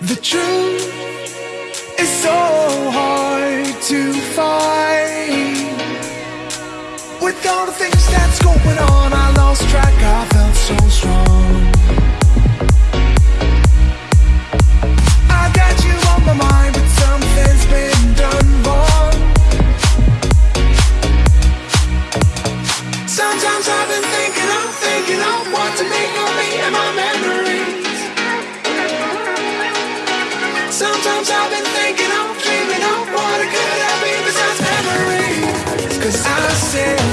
The truth is so hard to find. With all the things that's going on, I lost track. I felt so strong. I got you on my mind, but something's been done wrong. Sometimes I Sometimes I've been thinking, I'm dreaming of what it could have been besides memories. Cause I said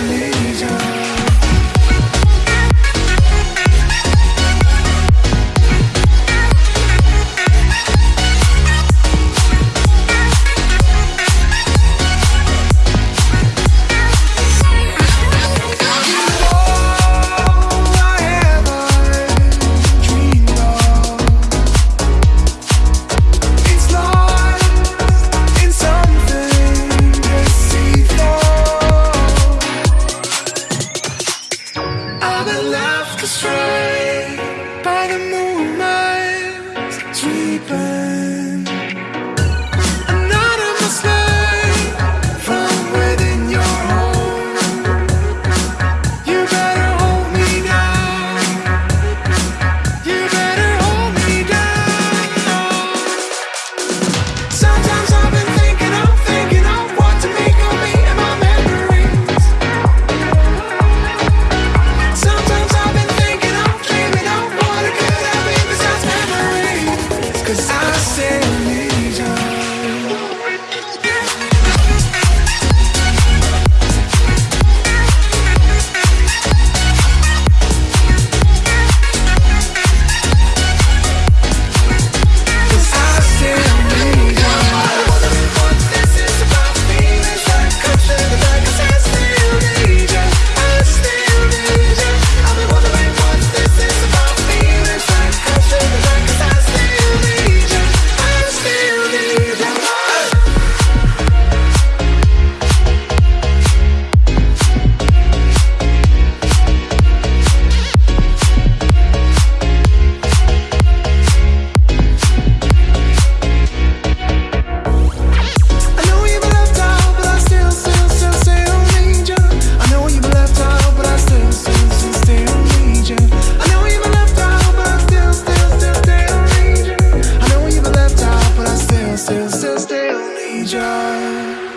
strength. major